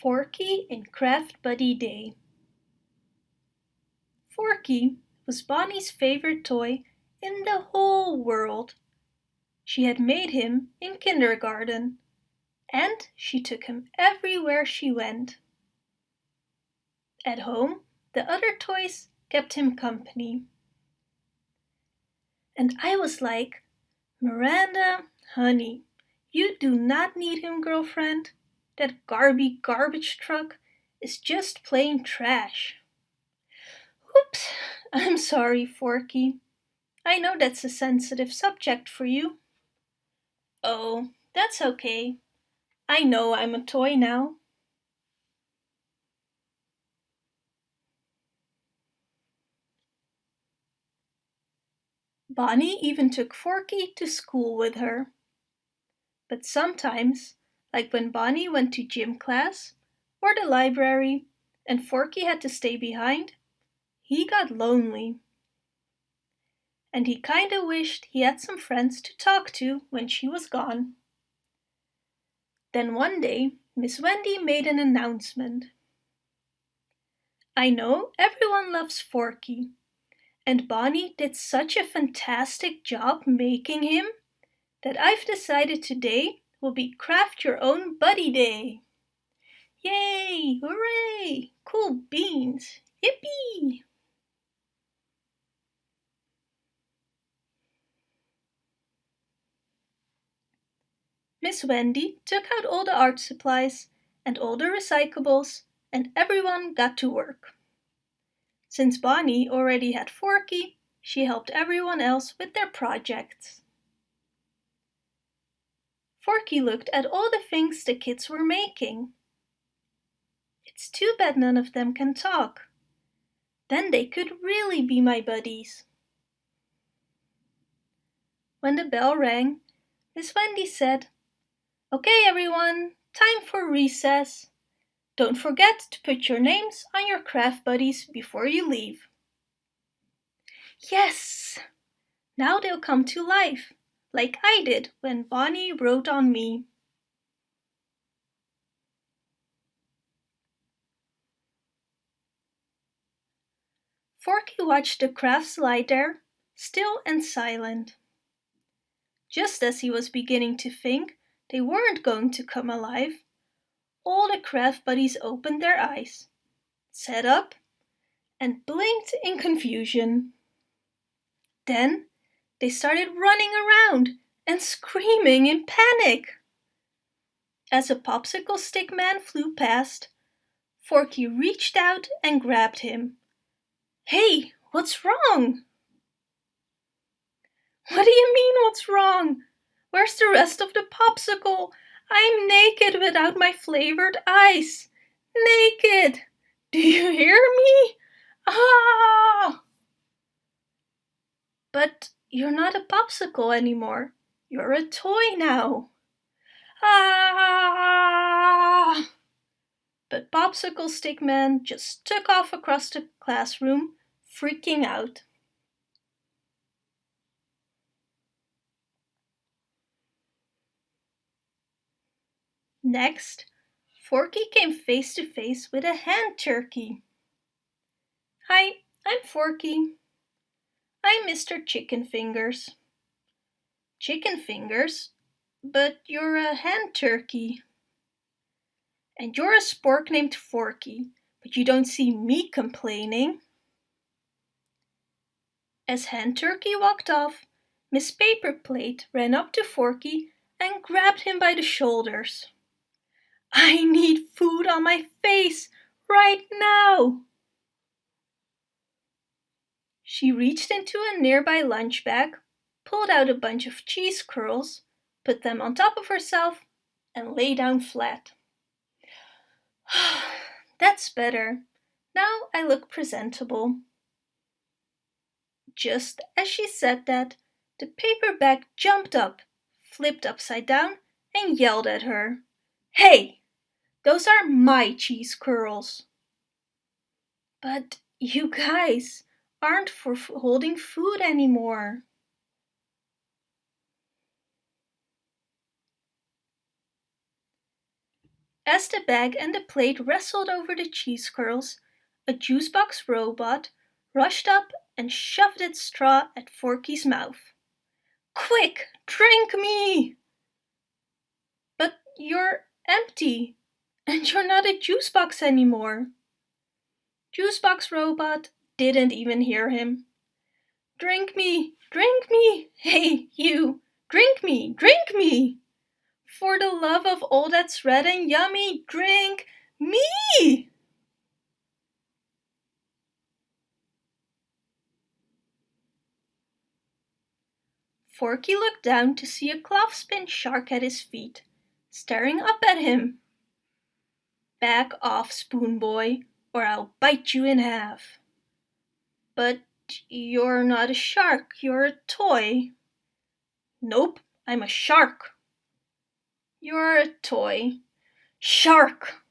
Forky and Craft Buddy Day Forky was Bonnie's favorite toy in the whole world. She had made him in kindergarten, and she took him everywhere she went. At home, the other toys kept him company. And I was like, Miranda, honey, you do not need him, girlfriend. That garby garbage truck is just plain trash. Oops, I'm sorry, Forky. I know that's a sensitive subject for you. Oh, that's okay. I know I'm a toy now. Bonnie even took Forky to school with her. But sometimes like when Bonnie went to gym class or the library and Forky had to stay behind, he got lonely. And he kinda wished he had some friends to talk to when she was gone. Then one day, Miss Wendy made an announcement. I know everyone loves Forky, and Bonnie did such a fantastic job making him that I've decided today will be Craft Your Own Buddy Day. Yay! Hooray! Cool beans! Yippee! Miss Wendy took out all the art supplies and all the recyclables and everyone got to work. Since Bonnie already had Forky, she helped everyone else with their projects. Forky looked at all the things the kids were making. It's too bad none of them can talk. Then they could really be my buddies. When the bell rang, Miss Wendy said, Okay everyone, time for recess. Don't forget to put your names on your craft buddies before you leave. Yes! Now they'll come to life like I did when Bonnie wrote on me. Forky watched the crafts lie there, still and silent. Just as he was beginning to think they weren't going to come alive, all the craft buddies opened their eyes, sat up, and blinked in confusion. Then they started running around and screaming in panic. As a popsicle stick man flew past, Forky reached out and grabbed him. Hey, what's wrong? What do you mean what's wrong? Where's the rest of the popsicle? I'm naked without my flavored ice. Naked! Do you hear me? Ah! But you're not a popsicle anymore. You're a toy now. Ah! But Popsicle Stick Man just took off across the classroom, freaking out. Next, Forky came face to face with a hand turkey. Hi, I'm Forky. I'm Mr. Chicken Fingers. Chicken Fingers? But you're a hen turkey. And you're a spork named Forky, but you don't see me complaining. As Hen Turkey walked off, Miss Paper Plate ran up to Forky and grabbed him by the shoulders. I need food on my face right now! She reached into a nearby lunch bag, pulled out a bunch of cheese curls, put them on top of herself, and lay down flat. That's better. Now I look presentable. Just as she said that, the paper bag jumped up, flipped upside down, and yelled at her. Hey! Those are my cheese curls. But you guys, aren't for holding food anymore. As the bag and the plate wrestled over the cheese curls, a juice box robot rushed up and shoved its straw at Forky's mouth. Quick, drink me! But you're empty, and you're not a juice box anymore. Juice box robot didn't even hear him. Drink me, drink me, hey, you, drink me, drink me! For the love of all that's red and yummy, drink me! Forky looked down to see a clothespin shark at his feet, staring up at him. Back off, Spoon Boy, or I'll bite you in half. But you're not a shark, you're a toy. Nope, I'm a shark. You're a toy. Shark.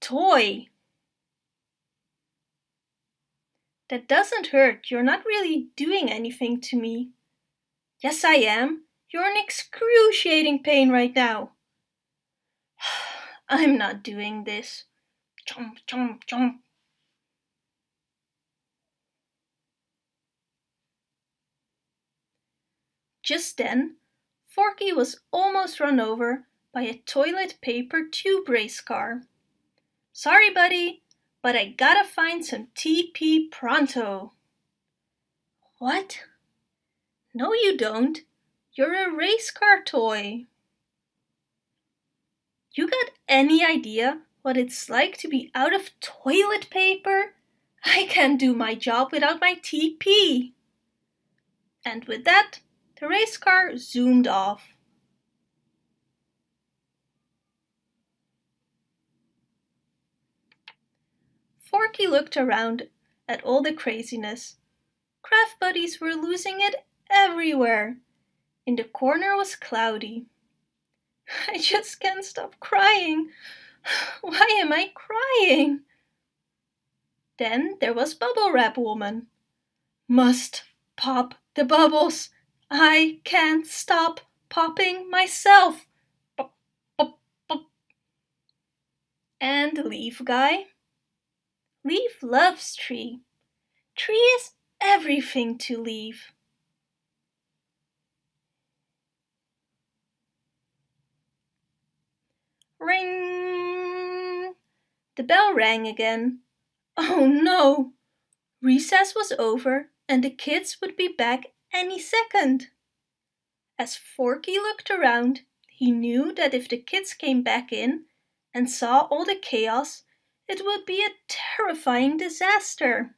Toy. That doesn't hurt, you're not really doing anything to me. Yes, I am. You're in excruciating pain right now. I'm not doing this. Chomp, chomp, chomp. Just then, Forky was almost run over by a toilet paper tube race car. Sorry, buddy, but I gotta find some TP pronto. What? No, you don't. You're a race car toy. You got any idea what it's like to be out of toilet paper? I can't do my job without my TP. And with that, the race car zoomed off. Forky looked around at all the craziness. Craft buddies were losing it everywhere. In the corner was Cloudy. I just can't stop crying. Why am I crying? Then there was Bubble Wrap Woman. Must pop the bubbles. I can't stop popping myself. Pop, pop, pop. And Leaf Guy. Leaf loves Tree. Tree is everything to Leaf. Ring! The bell rang again. Oh no! Recess was over and the kids would be back any second. As Forky looked around, he knew that if the kids came back in and saw all the chaos, it would be a terrifying disaster.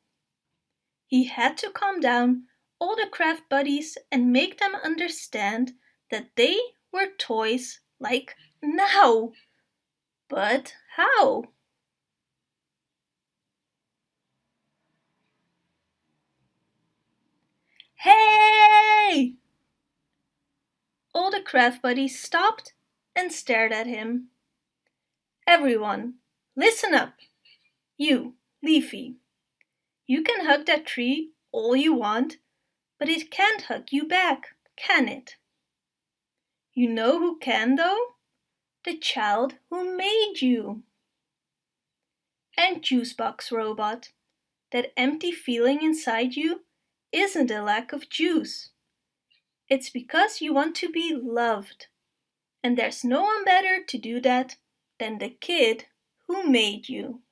He had to calm down all the craft buddies and make them understand that they were toys like now. But how? Hey! All the craft buddies stopped and stared at him. Everyone, listen up. You, Leafy. You can hug that tree all you want, but it can't hug you back, can it? You know who can though? the child who made you. And Juicebox Robot, that empty feeling inside you isn't a lack of juice. It's because you want to be loved. And there's no one better to do that than the kid who made you.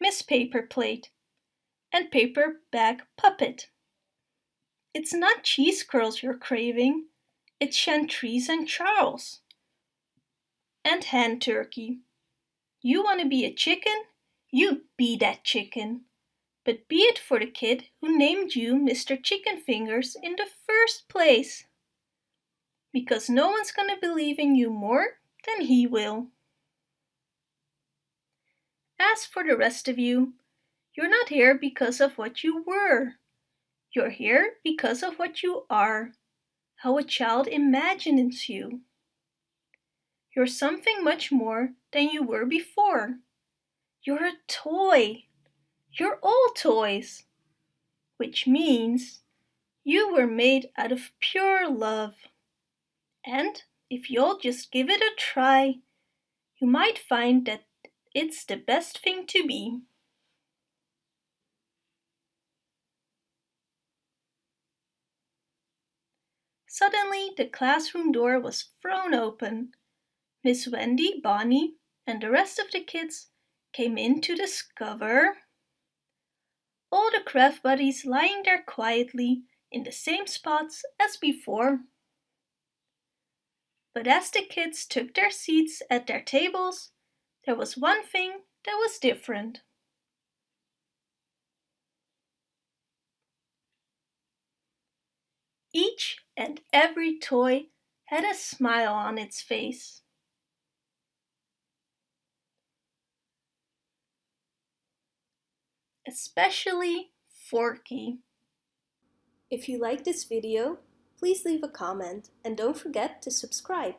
Miss Paper Plate and Paper Bag Puppet. It's not cheese curls you're craving, it's Chantrese and Charles. And hand turkey. You want to be a chicken? You be that chicken. But be it for the kid who named you Mr. Chicken Fingers in the first place. Because no one's gonna believe in you more than he will. As for the rest of you, you're not here because of what you were. You're here because of what you are, how a child imagines you. You're something much more than you were before. You're a toy. You're all toys. Which means You were made out of pure love. And if you'll just give it a try, you might find that it's the best thing to be. Suddenly the classroom door was thrown open. Miss Wendy, Bonnie, and the rest of the kids came in to discover all the craft buddies lying there quietly in the same spots as before. But as the kids took their seats at their tables, there was one thing that was different. Each and every toy had a smile on its face. Especially Forky. If you like this video, please leave a comment and don't forget to subscribe.